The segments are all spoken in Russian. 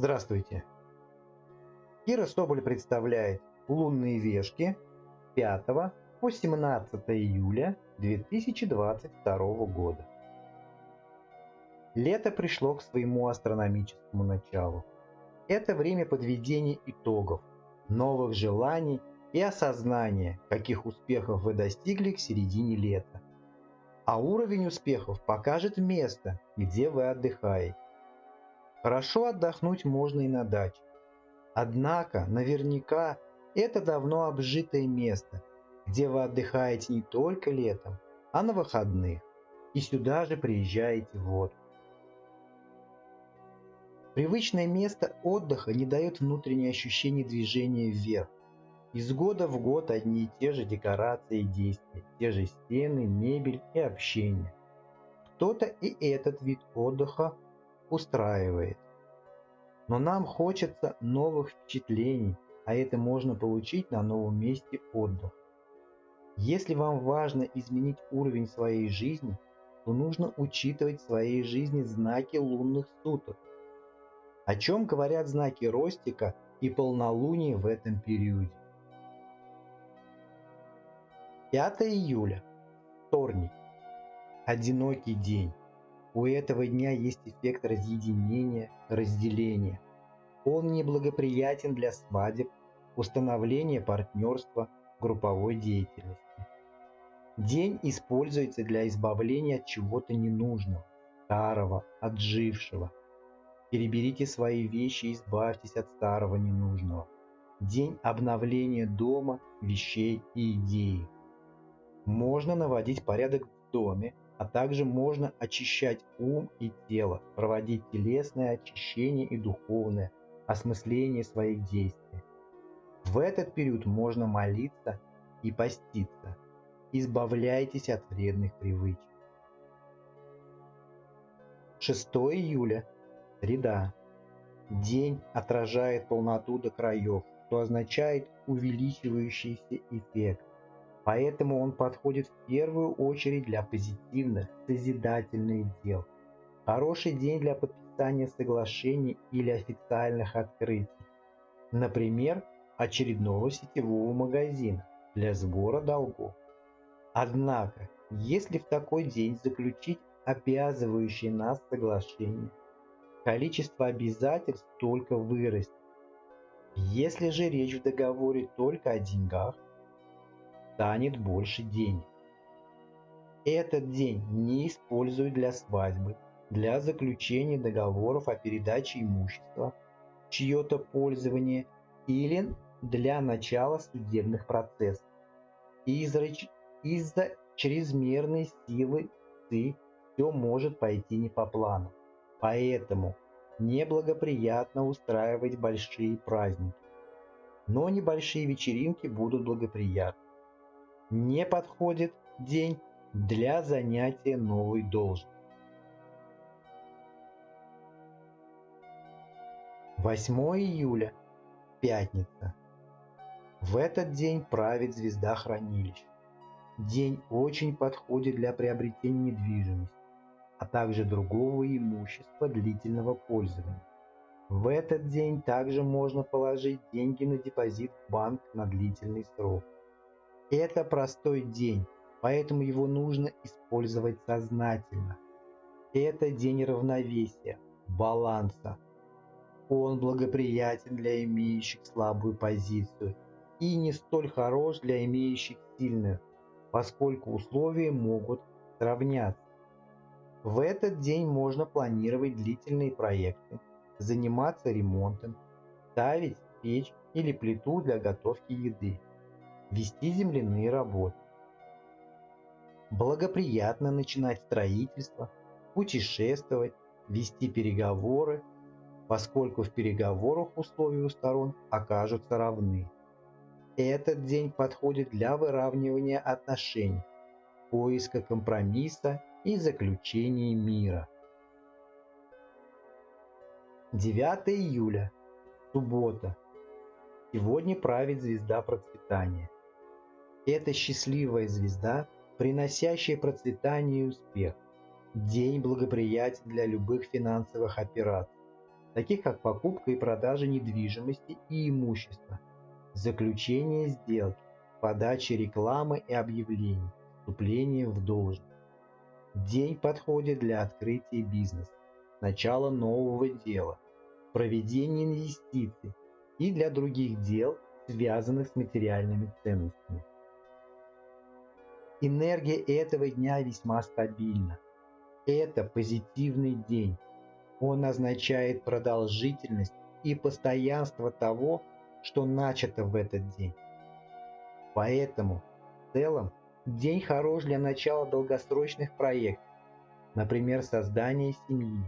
Здравствуйте! Кира Соболь представляет лунные вешки 5 по 17 июля 2022 года. Лето пришло к своему астрономическому началу. Это время подведения итогов, новых желаний и осознания, каких успехов вы достигли к середине лета. А уровень успехов покажет место, где вы отдыхаете. Хорошо отдохнуть можно и на даче. Однако, наверняка, это давно обжитое место, где вы отдыхаете не только летом, а на выходных, и сюда же приезжаете в отпуск. Привычное место отдыха не дает внутреннее ощущение движения вверх. Из года в год одни и те же декорации и действия, те же стены, мебель и общение. Кто-то и этот вид отдыха устраивает. Но нам хочется новых впечатлений, а это можно получить на новом месте отдыха. Если вам важно изменить уровень своей жизни, то нужно учитывать в своей жизни знаки лунных суток. О чем говорят знаки Ростика и полнолуния в этом периоде. 5 июля. Вторник. Одинокий день. У этого дня есть эффект разъединения, разделения. Он неблагоприятен для свадеб, установления партнерства, групповой деятельности. День используется для избавления от чего-то ненужного, старого, отжившего. Переберите свои вещи и избавьтесь от старого ненужного. День обновления дома, вещей и идей. Можно наводить порядок в доме, а также можно очищать ум и тело, проводить телесное очищение и духовное осмысление своих действий. В этот период можно молиться и поститься. Избавляйтесь от вредных привычек. 6 июля. Среда. День отражает полноту до краев, что означает увеличивающийся эффект. Поэтому он подходит в первую очередь для позитивных, созидательных дел. Хороший день для подписания соглашений или официальных открытий. Например, очередного сетевого магазина для сбора долгов. Однако, если в такой день заключить обязывающие нас соглашение, количество обязательств только вырастет. Если же речь в договоре только о деньгах, станет больше денег. Этот день не используют для свадьбы, для заключения договоров о передаче имущества, чье-то пользование или для начала судебных процессов. Из-за из чрезмерной силы ЦИ все может пойти не по плану. Поэтому неблагоприятно устраивать большие праздники. Но небольшие вечеринки будут благоприятны не подходит день для занятия новой должности. 8 июля. Пятница. В этот день правит звезда хранилищ. День очень подходит для приобретения недвижимости, а также другого имущества длительного пользования. В этот день также можно положить деньги на депозит в банк на длительный срок. Это простой день, поэтому его нужно использовать сознательно. Это день равновесия, баланса. Он благоприятен для имеющих слабую позицию и не столь хорош для имеющих сильную, поскольку условия могут сравняться. В этот день можно планировать длительные проекты, заниматься ремонтом, ставить печь или плиту для готовки еды вести земляные работы. Благоприятно начинать строительство, путешествовать, вести переговоры, поскольку в переговорах условия у сторон окажутся равны. Этот день подходит для выравнивания отношений, поиска компромисса и заключения мира. 9 июля. Суббота. Сегодня правит звезда процветания. Это счастливая звезда, приносящая процветание и успех. День благоприятен для любых финансовых операций. таких как покупка и продажа недвижимости и имущества, заключение сделки, подача рекламы и объявлений, вступление в должность. День подходит для открытия бизнеса, начала нового дела, проведения инвестиций и для других дел, связанных с материальными ценностями. Энергия этого дня весьма стабильна. Это позитивный день. Он означает продолжительность и постоянство того, что начато в этот день. Поэтому в целом день хорош для начала долгосрочных проектов, например, создания семьи.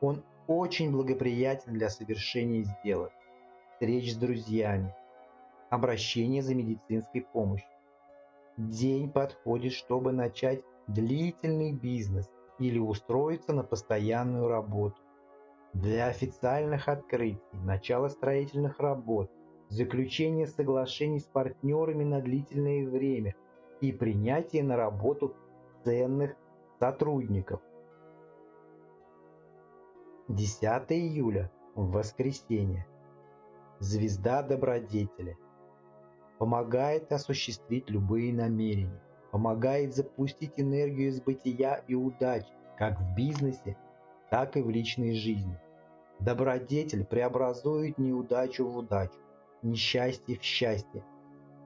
Он очень благоприятен для совершения сделок, встреч с друзьями, обращения за медицинской помощью. День подходит, чтобы начать длительный бизнес или устроиться на постоянную работу. Для официальных открытий, начала строительных работ, заключения соглашений с партнерами на длительное время и принятия на работу ценных сотрудников. 10 июля, воскресенье. Звезда добродетели. Помогает осуществить любые намерения. Помогает запустить энергию из бытия и удач, как в бизнесе, так и в личной жизни. Добродетель преобразует неудачу в удачу, несчастье в счастье.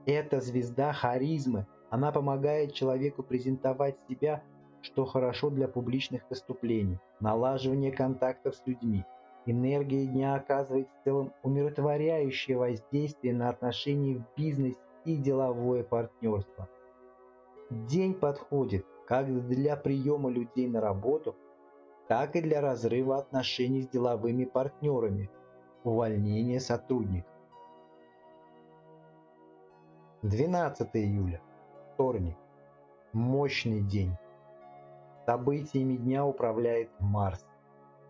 Это звезда харизмы, она помогает человеку презентовать себя, что хорошо для публичных выступлений, налаживания контактов с людьми. Энергия дня оказывает в целом умиротворяющее воздействие на отношения в бизнесе и деловое партнерство. День подходит как для приема людей на работу, так и для разрыва отношений с деловыми партнерами, увольнения сотрудников. 12 июля. Вторник. Мощный день. Событиями дня управляет Марс.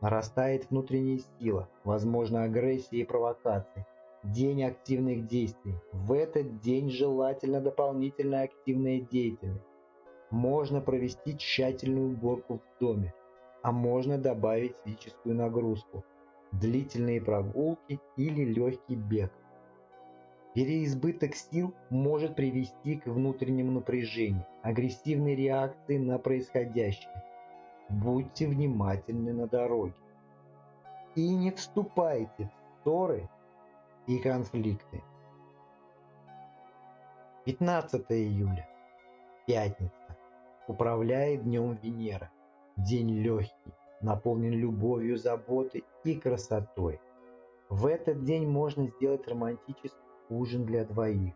Нарастает внутренняя сила, возможно агрессия и провокации. День активных действий. В этот день желательно дополнительная активная деятельность. Можно провести тщательную уборку в доме, а можно добавить физическую нагрузку, длительные прогулки или легкий бег. Переизбыток сил может привести к внутреннему напряжению, агрессивной реакции на происходящее. Будьте внимательны на дороге. И не вступайте в ссоры и конфликты. 15 июля. Пятница. Управляет днем Венера. День легкий, наполнен любовью, заботой и красотой. В этот день можно сделать романтический ужин для двоих.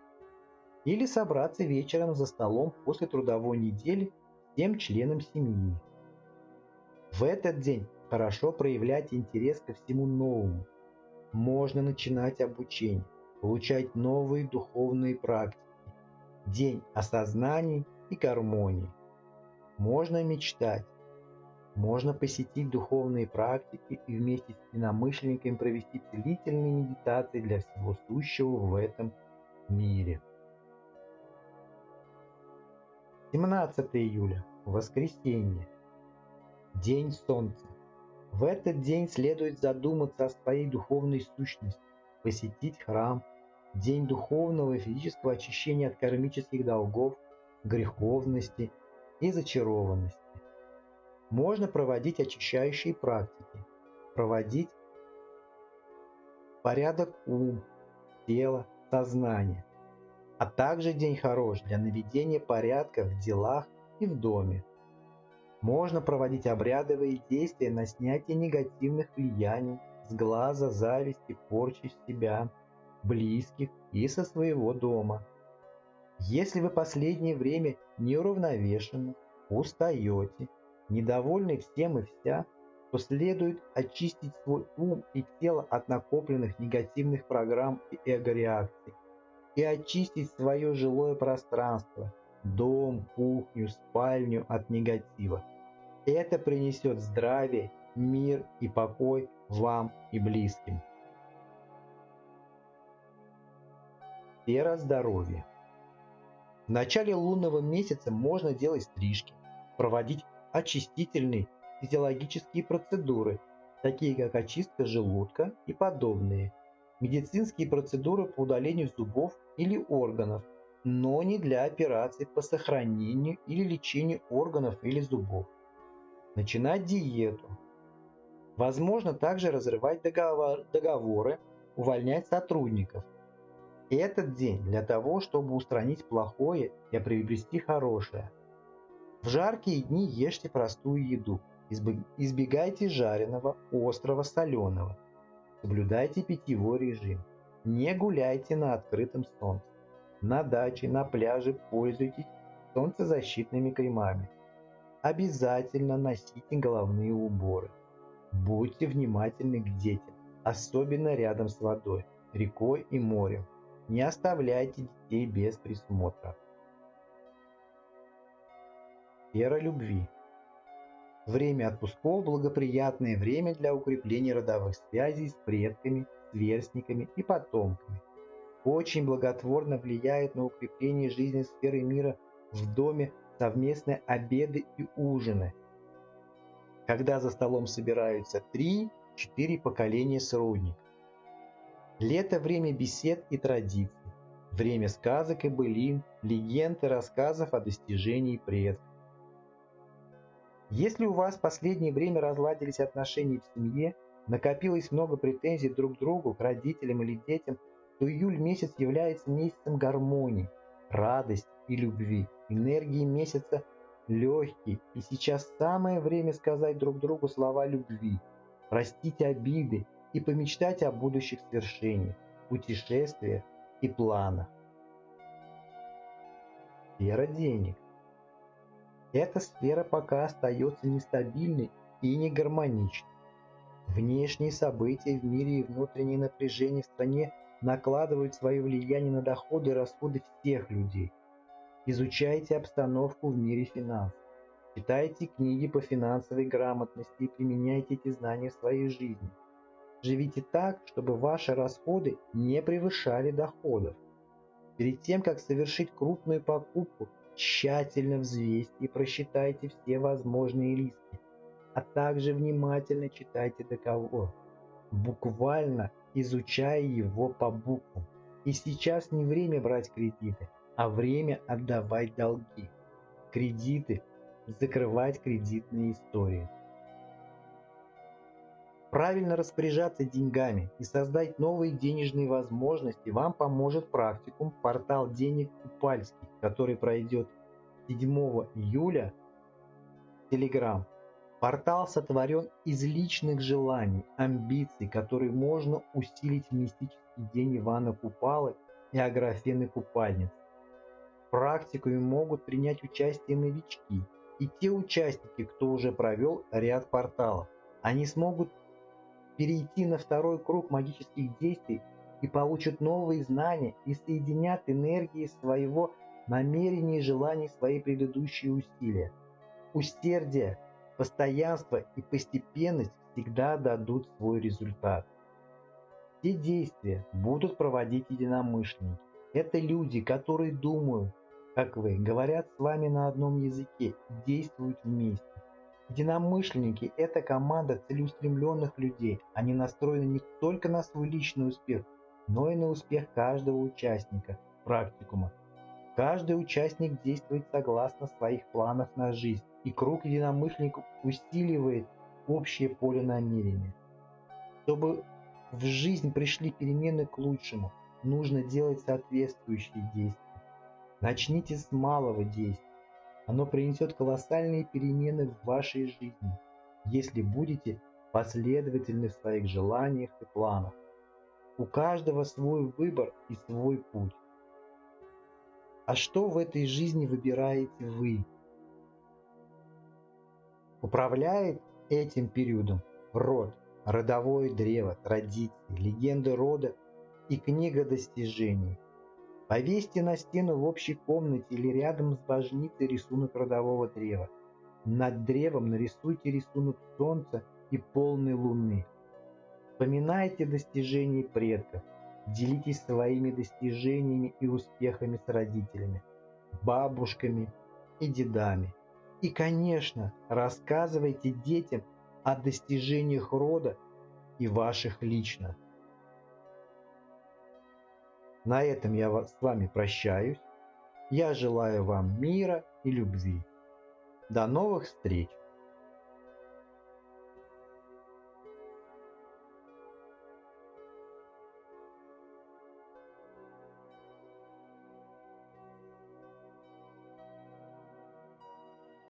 Или собраться вечером за столом после трудовой недели всем членам семьи. В этот день хорошо проявлять интерес ко всему новому. Можно начинать обучение, получать новые духовные практики. День осознаний и гармонии. Можно мечтать, можно посетить духовные практики и вместе с единомышленниками провести целительные медитации для всего сущего в этом мире. 17 июля. Воскресенье. День Солнца. В этот день следует задуматься о своей духовной сущности, посетить храм, день духовного и физического очищения от кармических долгов, греховности и зачарованности. Можно проводить очищающие практики, проводить порядок ум, тела, сознания, а также день хорош для наведения порядка в делах и в доме. Можно проводить обрядовые действия на снятие негативных влияний с глаза, зависти, порчи себя, близких и со своего дома. Если вы последнее время неуравновешены, устаете, недовольный всем и вся, то следует очистить свой ум и тело от накопленных негативных программ и эго-реакций и очистить свое жилое пространство, дом, кухню, спальню от негатива. Это принесет здравие, мир и покой вам и близким. Сфера здоровья. В начале лунного месяца можно делать стрижки, проводить очистительные физиологические процедуры такие как очистка желудка и подобные, медицинские процедуры по удалению зубов или органов, но не для операций по сохранению или лечению органов или зубов. Начинать диету. Возможно также разрывать договор, договоры, увольнять сотрудников. Этот день для того, чтобы устранить плохое и приобрести хорошее. В жаркие дни ешьте простую еду. Избегайте жареного, острого, соленого. Соблюдайте питьевой режим. Не гуляйте на открытом солнце. На даче, на пляже пользуйтесь солнцезащитными кремами. Обязательно носите головные уборы. Будьте внимательны к детям, особенно рядом с водой, рекой и морем. Не оставляйте детей без присмотра. Вера любви. Время отпусков – благоприятное время для укрепления родовых связей с предками, сверстниками и потомками. Очень благотворно влияет на укрепление жизненной сферы мира в доме совместные обеды и ужины, когда за столом собираются 3-4 поколения сродников. Лето – время бесед и традиций, время сказок и былин, легенд и рассказов о достижении предков. Если у вас в последнее время разладились отношения в семье, накопилось много претензий друг к другу, к родителям или детям, то июль месяц является месяцем гармонии, радости и любви. Энергии месяца легкий, и сейчас самое время сказать друг другу слова любви, простить обиды и помечтать о будущих свершениях, путешествиях и планах. Сфера денег. Эта сфера пока остается нестабильной и не гармоничной. Внешние события в мире и внутренние напряжения в стране накладывают свое влияние на доходы и расходы всех людей. Изучайте обстановку в мире финансов. Читайте книги по финансовой грамотности и применяйте эти знания в своей жизни. Живите так, чтобы ваши расходы не превышали доходов. Перед тем, как совершить крупную покупку, тщательно взвесьте и просчитайте все возможные риски, а также внимательно читайте договор, буквально изучая его по буквам. И сейчас не время брать кредиты, а время отдавать долги. Кредиты, закрывать кредитные истории. Правильно распоряжаться деньгами и создать новые денежные возможности вам поможет практикум «Портал денег Купальский», который пройдет 7 июля в Telegram. Портал сотворен из личных желаний, амбиций, которые можно усилить в мистический день Ивана Купалы и Аграфены Купальницы. Практикуме могут принять участие новички и те участники, кто уже провел ряд порталов. Они смогут перейти на второй круг магических действий и получат новые знания и соединят энергии своего намерения и желаний свои предыдущие усилия. Усердие, постоянство и постепенность всегда дадут свой результат. Все действия будут проводить единомышленники. Это люди, которые думают, как вы, говорят с вами на одном языке действуют вместе. Единомышленники – это команда целеустремленных людей. Они настроены не только на свой личный успех, но и на успех каждого участника практикума. Каждый участник действует согласно своих планов на жизнь, и круг единомышленников усиливает общее поле намерения. Чтобы в жизнь пришли перемены к лучшему, нужно делать соответствующие действия. Начните с малого действия. Оно принесет колоссальные перемены в вашей жизни, если будете последовательны в своих желаниях и планах. У каждого свой выбор и свой путь. А что в этой жизни выбираете вы? Управляет этим периодом род, родовое древо, традиции, легенды рода и книга достижений – Повесьте на стену в общей комнате или рядом с божницей рисунок родового древа. Над древом нарисуйте рисунок солнца и полной луны. Вспоминайте достижения предков. Делитесь своими достижениями и успехами с родителями, бабушками и дедами. И, конечно, рассказывайте детям о достижениях рода и ваших лично. На этом я с вами прощаюсь. Я желаю вам мира и любви. До новых встреч!